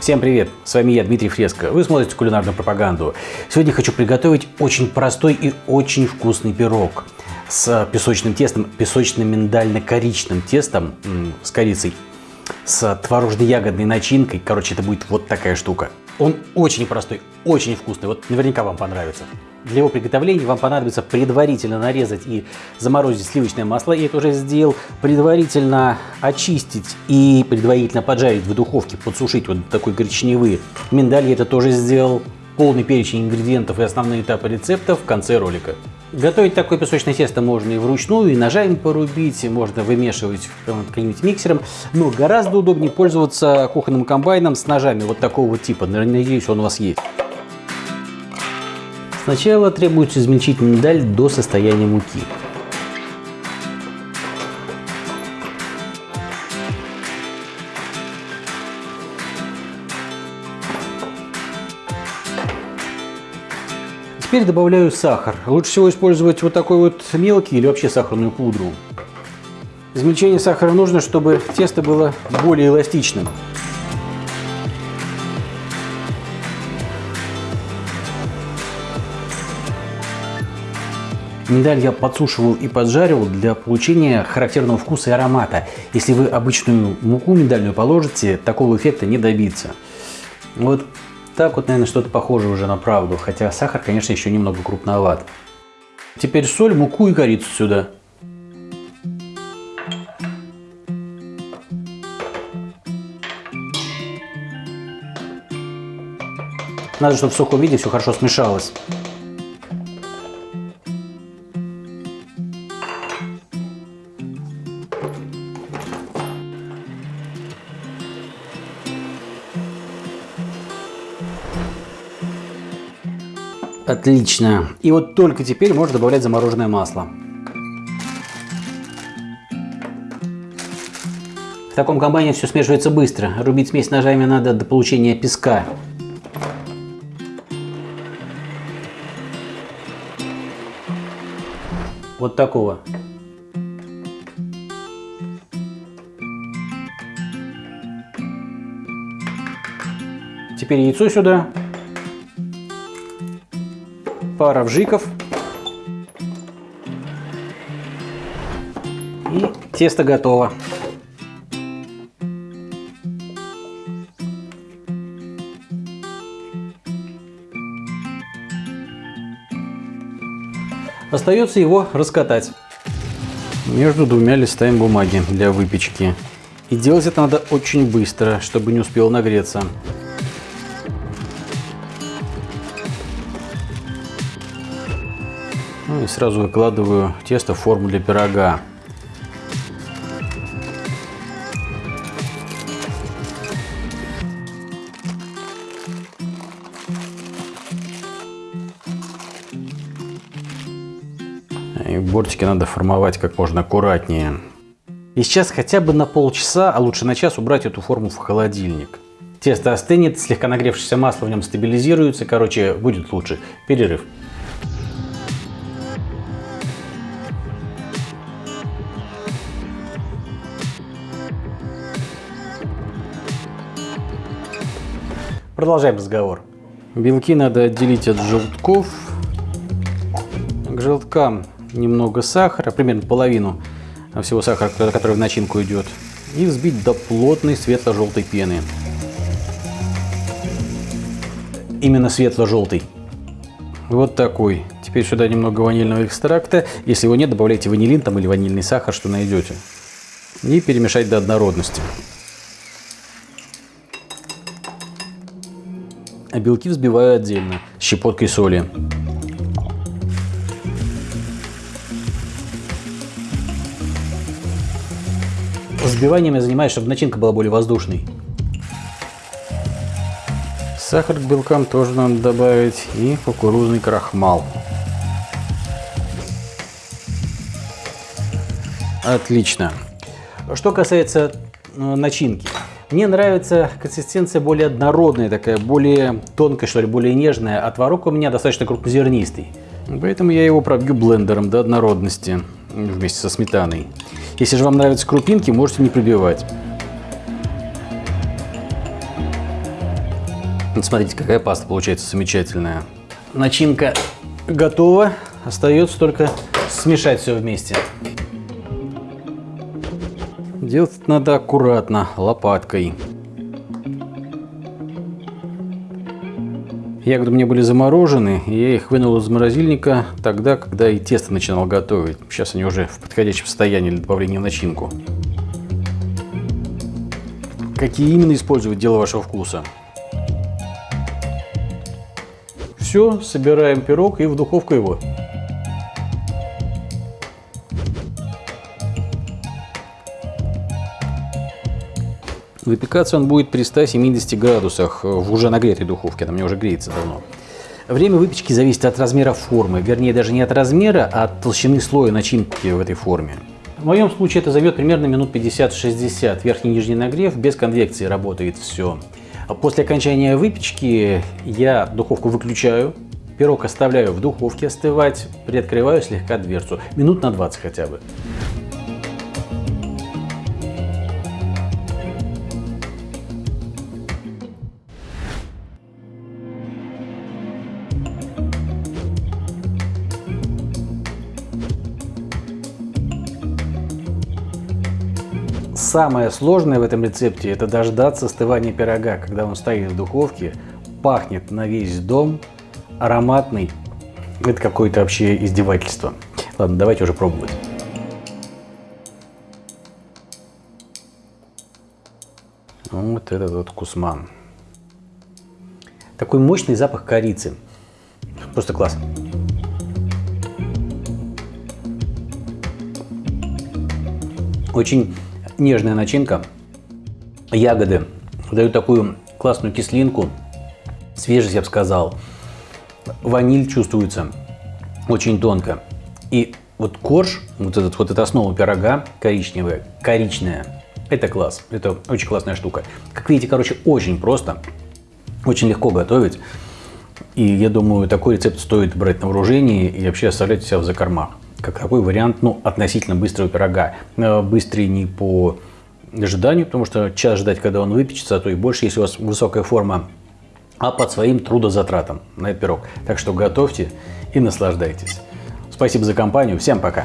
Всем привет! С вами я, Дмитрий Фреско. Вы смотрите кулинарную пропаганду. Сегодня хочу приготовить очень простой и очень вкусный пирог с песочным тестом, песочно-миндально-коричным тестом с корицей, с творожно-ягодной начинкой. Короче, это будет вот такая штука. Он очень простой, очень вкусный. Вот наверняка вам понравится. Для его приготовления вам понадобится предварительно нарезать и заморозить сливочное масло. Я это уже сделал. Предварительно очистить и предварительно поджарить в духовке, подсушить вот такой коричневый миндаль. Я это тоже сделал. Полный перечень ингредиентов и основные этапы рецепта в конце ролика. Готовить такое песочное тесто можно и вручную, и ножами порубить, можно вымешивать каким-нибудь миксером, но гораздо удобнее пользоваться кухонным комбайном с ножами вот такого типа. Надеюсь, он у вас есть. Сначала требуется измельчить миндаль до состояния муки. Теперь добавляю сахар. Лучше всего использовать вот такой вот мелкий или вообще сахарную пудру. Измельчение сахара нужно, чтобы тесто было более эластичным. Миндаль я подсушивал и поджаривал для получения характерного вкуса и аромата. Если вы обычную муку миндальную положите, такого эффекта не добиться. Вот так вот, наверное, что-то похоже уже на правду, хотя сахар, конечно, еще немного крупноват. Теперь соль, муку и корицу сюда. Надо, чтобы в сухом виде все хорошо смешалось. Отлично. И вот только теперь можно добавлять замороженное масло. В таком комбайне все смешивается быстро. Рубить смесь ножами надо до получения песка. Вот такого. Теперь яйцо сюда пара вжиков. И тесто готово. Остается его раскатать между двумя листами бумаги для выпечки. И делать это надо очень быстро, чтобы не успел нагреться. И сразу выкладываю тесто в форму для пирога. И бортики надо формовать как можно аккуратнее. И сейчас хотя бы на полчаса, а лучше на час убрать эту форму в холодильник. Тесто остынет, слегка нагревшееся масло в нем стабилизируется, короче, будет лучше. Перерыв. Продолжаем разговор. Белки надо отделить от желтков. К желткам немного сахара, примерно половину всего сахара, который в начинку идет. И взбить до плотной светло-желтой пены. Именно светло-желтой. Вот такой. Теперь сюда немного ванильного экстракта. Если его нет, добавляйте ванилин там или ванильный сахар, что найдете. И перемешать до однородности. А белки взбиваю отдельно, щепоткой соли. Взбиванием я занимаюсь, чтобы начинка была более воздушной. Сахар к белкам тоже надо добавить и кукурузный крахмал. Отлично. Что касается э, начинки. Мне нравится консистенция более однородная, такая более тонкая, что ли, более нежная, а творог у меня достаточно крупнозернистый. Поэтому я его пробью блендером до однородности вместе со сметаной. Если же вам нравятся крупинки, можете не пробивать. Смотрите, какая паста получается замечательная. Начинка готова. Остается только смешать все вместе. Делать надо аккуратно, лопаткой. Ягоды мне были заморожены, и я их вынул из морозильника тогда, когда и тесто начинал готовить. Сейчас они уже в подходящем состоянии для добавления в начинку. Какие именно использовать дело вашего вкуса. Все, собираем пирог и в духовку его. Выпекаться он будет при 170 градусах в уже нагретой духовке, она мне уже греется давно. Время выпечки зависит от размера формы, вернее даже не от размера, а от толщины слоя начинки в этой форме. В моем случае это займет примерно минут 50-60. Верхний и нижний нагрев, без конвекции работает все. После окончания выпечки я духовку выключаю, пирог оставляю в духовке остывать, приоткрываю слегка дверцу, минут на 20 хотя бы. Самое сложное в этом рецепте – это дождаться остывания пирога, когда он стоит в духовке, пахнет на весь дом, ароматный. Это какое-то вообще издевательство. Ладно, давайте уже пробовать. Вот этот вот кусман. Такой мощный запах корицы. Просто класс. Очень нежная начинка. Ягоды дают такую классную кислинку, свежесть, я бы сказал. Ваниль чувствуется очень тонко. И вот корж, вот, этот, вот эта основа пирога коричневая, коричная, это класс. Это очень классная штука. Как видите, короче, очень просто, очень легко готовить. И я думаю, такой рецепт стоит брать на вооружение и вообще оставлять себя в закормах как такой вариант ну, относительно быстрого пирога. Э, быстрый не по ожиданию, потому что час ждать, когда он выпечется, а то и больше, если у вас высокая форма, а под своим трудозатратом на этот пирог. Так что готовьте и наслаждайтесь. Спасибо за компанию. Всем пока!